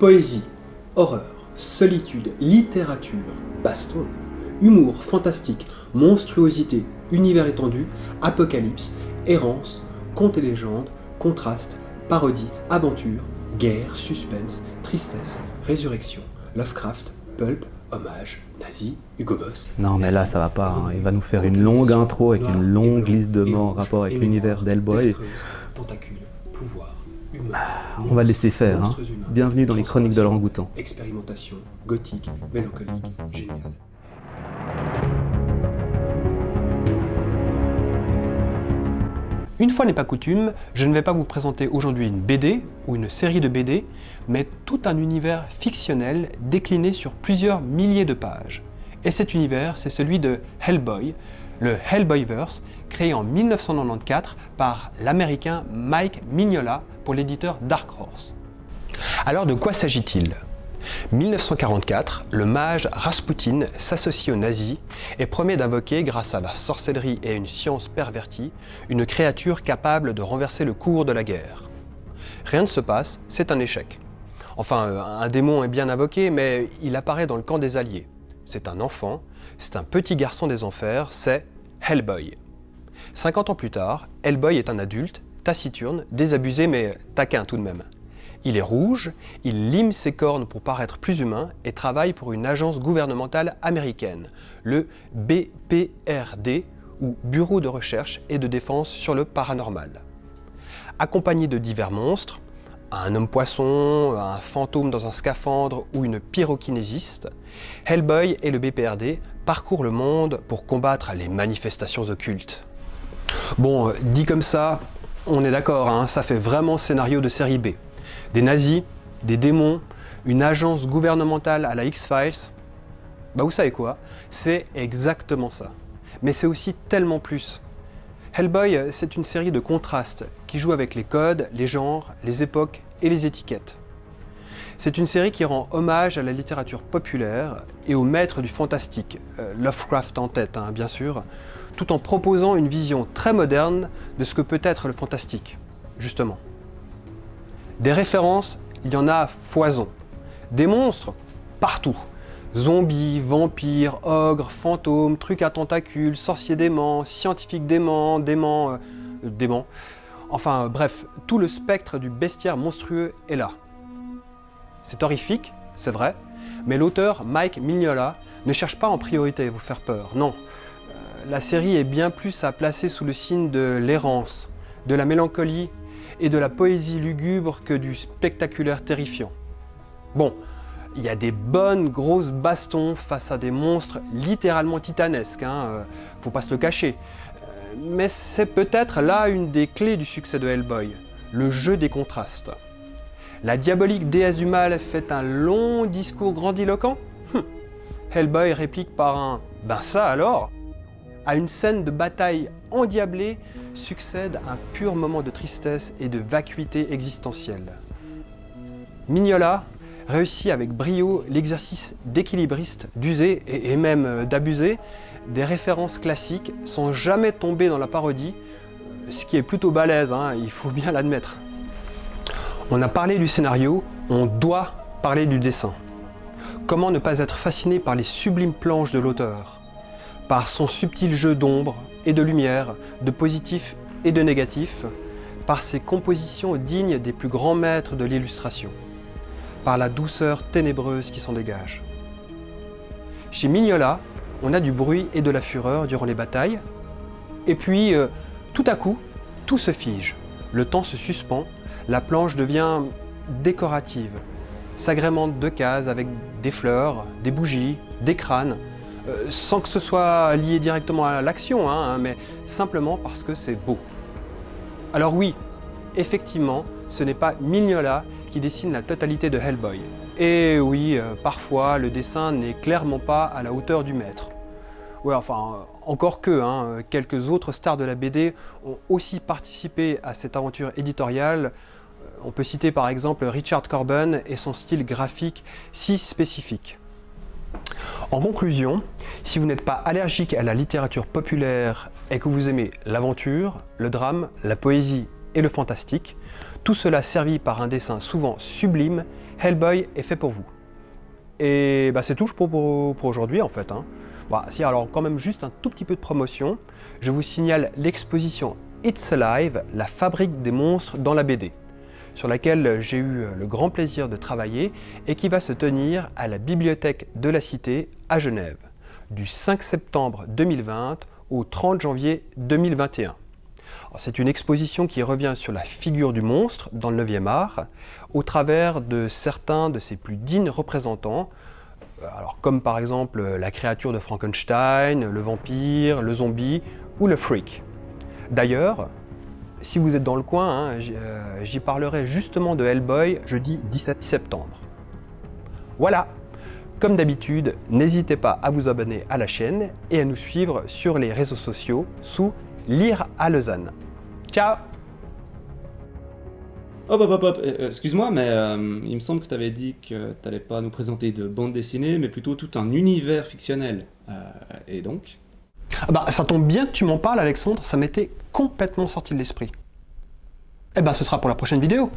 Poésie, horreur, solitude, littérature, baston, humour, fantastique, monstruosité, univers étendu, apocalypse, errance, contes et légendes, contraste, parodie, aventure, guerre, suspense, tristesse, résurrection, Lovecraft, pulp, hommage, nazi, Hugo Boss. Non mais là ça va pas, hein. il va nous faire une longue intro avec une longue liste de mots en rapport avec l'univers d'Hellboy. Pouvoir, on va laisser faire, hein. Bienvenue dans les chroniques de l'orangoutan. Expérimentation, gothique, mélancolique, génial. Une fois n'est pas coutume, je ne vais pas vous présenter aujourd'hui une BD ou une série de BD, mais tout un univers fictionnel décliné sur plusieurs milliers de pages. Et cet univers, c'est celui de Hellboy, le Hellboyverse, créé en 1994 par l'américain Mike Mignola pour l'éditeur Dark Horse. Alors de quoi s'agit-il? 1944, le mage Rasputin s'associe aux nazis et promet d'invoquer, grâce à la sorcellerie et une science pervertie, une créature capable de renverser le cours de la guerre. Rien ne se passe, c'est un échec. Enfin, euh, un démon est bien invoqué, mais il apparaît dans le camp des Alliés. C'est un enfant, c'est un petit garçon des enfers, c'est Hellboy. 50 ans plus tard, Hellboy est un adulte, taciturne, désabusé mais taquin tout de même. Il est rouge, il lime ses cornes pour paraître plus humain et travaille pour une agence gouvernementale américaine, le BPRD, ou Bureau de recherche et de défense sur le paranormal. Accompagné de divers monstres, un homme-poisson, un fantôme dans un scaphandre ou une pyrokinésiste, Hellboy et le BPRD parcourent le monde pour combattre les manifestations occultes. Bon, dit comme ça, on est d'accord, hein, ça fait vraiment scénario de série B. Des nazis, des démons, une agence gouvernementale à la X-Files. Bah vous savez quoi? C'est exactement ça. Mais c'est aussi tellement plus. Hellboy, c'est une série de contrastes qui joue avec les codes, les genres, les époques et les étiquettes. C'est une série qui rend hommage à la littérature populaire et aux maîtres du fantastique, euh, Lovecraft en tête hein, bien sûr, tout en proposant une vision très moderne de ce que peut être le fantastique, justement. Des références, il y en a foison. Des monstres, partout. Zombies, vampires, ogres, fantômes, trucs à tentacules, sorciers déments, scientifiques déments, déments... Euh, déments. Enfin bref, tout le spectre du bestiaire monstrueux est là. C'est horrifique, c'est vrai, mais l'auteur Mike Mignola ne cherche pas en priorité à vous faire peur, non. Euh, la série est bien plus à placer sous le signe de l'errance, de la mélancolie et de la poésie lugubre que du spectaculaire terrifiant. Bon, il y a des bonnes grosses bastons face à des monstres littéralement titanesques, hein, euh, faut pas se le cacher. Mais c'est peut-être là une des clés du succès de Hellboy, le jeu des contrastes. La diabolique déesse du mal fait un long discours grandiloquent hum. Hellboy réplique par un « ben ça alors ?» À une scène de bataille endiablée succède un pur moment de tristesse et de vacuité existentielle. Mignola réussit avec brio l'exercice d'équilibriste d'user et même euh, d'abuser des références classiques sans jamais tomber dans la parodie, ce qui est plutôt balèze, hein, il faut bien l'admettre. On a parlé du scénario, on doit parler du dessin. Comment ne pas être fasciné par les sublimes planches de l'auteur par son subtil jeu d'ombre et de lumière, de positif et de négatif, par ses compositions dignes des plus grands maîtres de l'illustration, par la douceur ténébreuse qui s'en dégage. Chez Mignola, on a du bruit et de la fureur durant les batailles, et puis, euh, tout à coup, tout se fige. Le temps se suspend, la planche devient décorative, s'agrémente de cases avec des fleurs, des bougies, des crânes, euh, sans que ce soit lié directement à l'action, hein, mais simplement parce que c'est beau. Alors oui, effectivement, ce n'est pas Mignola qui dessine la totalité de Hellboy. Et oui, euh, parfois, le dessin n'est clairement pas à la hauteur du maître. Ouais, enfin, euh, encore que, hein, quelques autres stars de la BD ont aussi participé à cette aventure éditoriale. On peut citer par exemple Richard Corben et son style graphique si spécifique. En conclusion, si vous n'êtes pas allergique à la littérature populaire et que vous aimez l'aventure, le drame, la poésie et le fantastique, Tout cela servi par un dessin souvent sublime, Hellboy est fait pour vous. Et bah, c'est tout pour, aujourd'hui en fait. Hein. Bah, si, alors quand même juste un tout petit peu de promotion. Je vous signale l'exposition It's Alive, la fabrique des monstres dans la BD, sur laquelle j'ai eu le grand plaisir de travailler et qui va se tenir à la Bibliothèque de la Cité à Genève, du 5 septembre 2020 au 30 janvier 2021. C'est une exposition qui revient sur la figure du monstre dans le 9e art, au travers de certains de ses plus dignes représentants, euh, comme par exemple la créature de Frankenstein, le vampire, le zombie ou le freak. D'ailleurs, si vous êtes dans le coin, hein, euh, j'y parlerai justement de Hellboy jeudi 17 septembre. Voilà Comme d'habitude, n'hésitez pas à vous abonner à la chaîne et à nous suivre sur les réseaux sociaux sous Lire à Lausanne. Ciao Hop hop hop hop, euh, excuse-moi, mais euh, il me semble que tu avais dit que tu n'allais pas nous présenter de bande dessinée, mais plutôt tout un univers fictionnel. et donc? Ah bah, ça tombe bien que tu m'en parles, Alexandre, ça m'était complètement sorti de l'esprit. Eh ben, ce sera pour la prochaine vidéo.